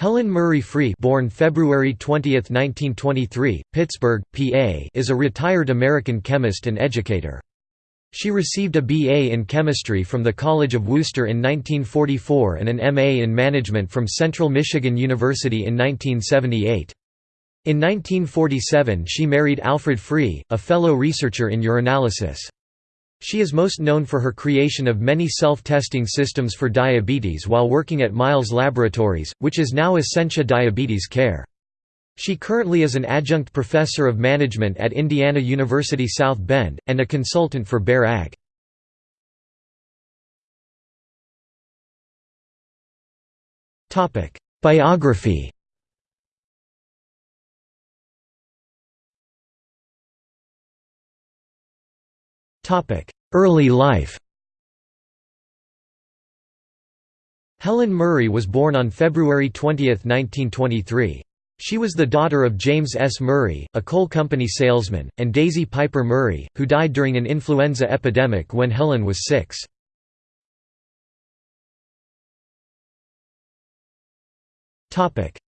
Helen Murray Free born February 20, 1923, Pittsburgh, PA is a retired American chemist and educator. She received a BA in chemistry from the College of Wooster in 1944 and an MA in management from Central Michigan University in 1978. In 1947 she married Alfred Free, a fellow researcher in urinalysis. She is most known for her creation of many self-testing systems for diabetes while working at Miles Laboratories, which is now Ascensia Diabetes Care. She currently is an adjunct professor of management at Indiana University South Bend, and a consultant for Bayer AG. Biography Early life Helen Murray was born on February 20, 1923. She was the daughter of James S. Murray, a coal company salesman, and Daisy Piper Murray, who died during an influenza epidemic when Helen was six.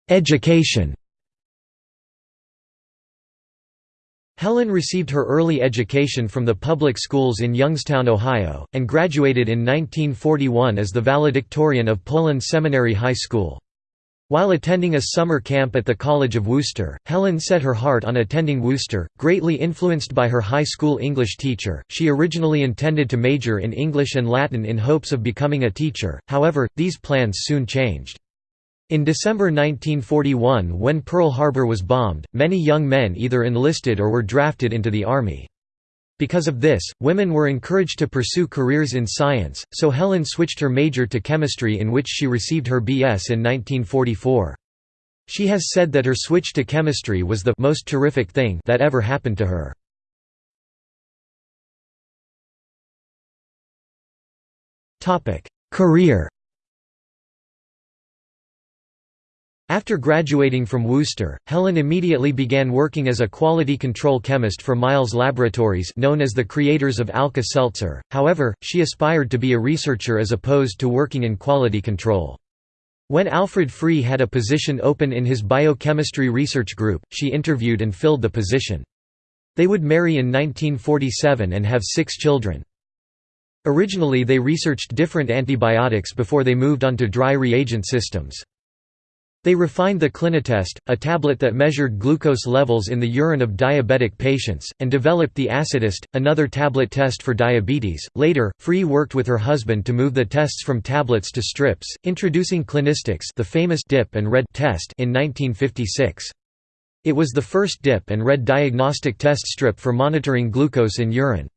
Education Helen received her early education from the public schools in Youngstown, Ohio, and graduated in 1941 as the valedictorian of Poland Seminary High School. While attending a summer camp at the College of Wooster, Helen set her heart on attending Wooster. Greatly influenced by her high school English teacher, she originally intended to major in English and Latin in hopes of becoming a teacher, however, these plans soon changed. In December 1941 when Pearl Harbor was bombed, many young men either enlisted or were drafted into the Army. Because of this, women were encouraged to pursue careers in science, so Helen switched her major to chemistry in which she received her B.S. in 1944. She has said that her switch to chemistry was the most terrific thing that ever happened to her. Career After graduating from Wooster, Helen immediately began working as a quality control chemist for Miles Laboratories known as the creators of Alka-Seltzer, however, she aspired to be a researcher as opposed to working in quality control. When Alfred Free had a position open in his biochemistry research group, she interviewed and filled the position. They would marry in 1947 and have six children. Originally they researched different antibiotics before they moved on to dry reagent systems. They refined the Clinitest, a tablet that measured glucose levels in the urine of diabetic patients, and developed the Acetest, another tablet test for diabetes. Later, Free worked with her husband to move the tests from tablets to strips, introducing Clinistix, the famous dip and read test in 1956. It was the first dip and read diagnostic test strip for monitoring glucose in urine.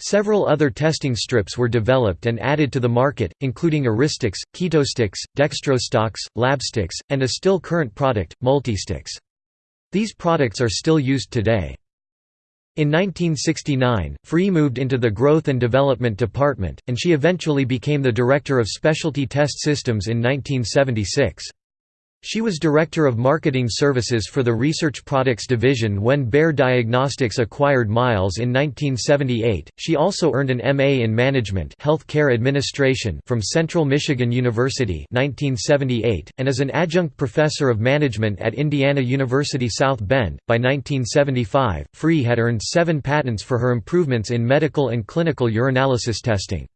Several other testing strips were developed and added to the market, including Albustix, Ketostix, Dextrostix, Labstix, and a still current product, Multistix. These products are still used today. In 1969, Free moved into the Growth and Development Department, and she eventually became the Director of Specialty Test Systems in 1976. She was Director of Marketing Services for the Research Products Division when Bayer Diagnostics acquired Miles in 1978. She also earned an MA in Management Health Care Administration from Central Michigan University 1978, and is an adjunct professor of management at Indiana University South Bend. By 1975, Free had earned seven patents for her improvements in medical and clinical urinalysis testing.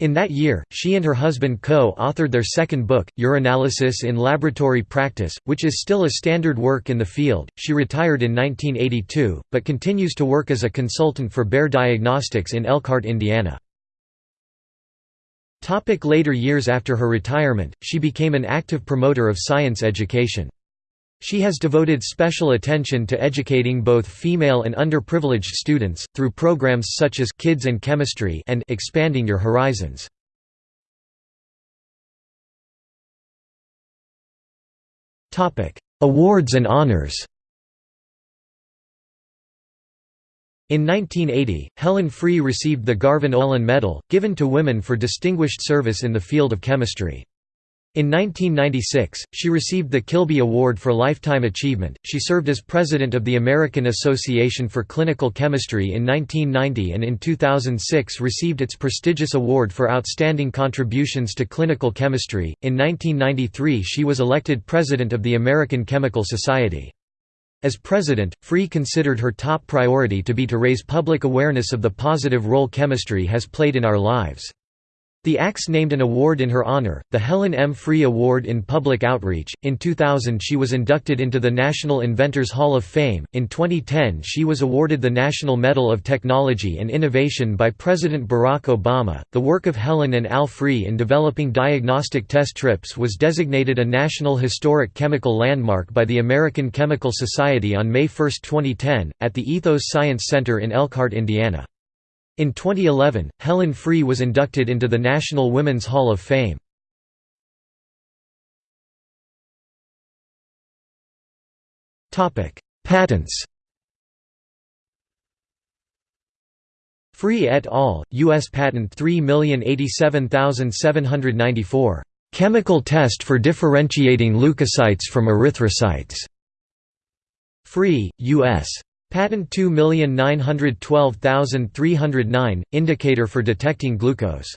In that year, she and her husband co-authored their second book, Urinalysis in Laboratory Practice, which is still a standard work in the field. She retired in 1982, but continues to work as a consultant for Bayer Diagnostics in Elkhart, Indiana. Topic later years After her retirement, she became an active promoter of science education. She has devoted special attention to educating both female and underprivileged students, through programs such as Kids and Chemistry and Expanding Your Horizons. Awards and honors In 1980, Helen Free received the Garvan Olin Medal, given to women for distinguished service in the field of chemistry. In 1996, she received the Kilby Award for Lifetime Achievement. She served as president of the American Association for Clinical Chemistry in 1990 and in 2006 received its prestigious award for outstanding contributions to clinical chemistry. In 1993, she was elected president of the American Chemical Society. As president, Free considered her top priority to be to raise public awareness of the positive role chemistry has played in our lives. The ACS named an award in her honor, the Helen M. Free Award in Public Outreach. In 2000, she was inducted into the National Inventors Hall of Fame. In 2010, she was awarded the National Medal of Technology and Innovation by President Barack Obama. The work of Helen and Al Free in developing diagnostic test strips was designated a National Historic Chemical Landmark by the American Chemical Society on May 1, 2010, at the Ethos Science Center in Elkhart, Indiana. In 2011, Helen Free was inducted into the National Women's Hall of Fame. Patents Free et al., U.S. Patent 3087794, "...chemical test for differentiating leukocytes from erythrocytes." Free, U.S. Patent 2912309, indicator for detecting glucose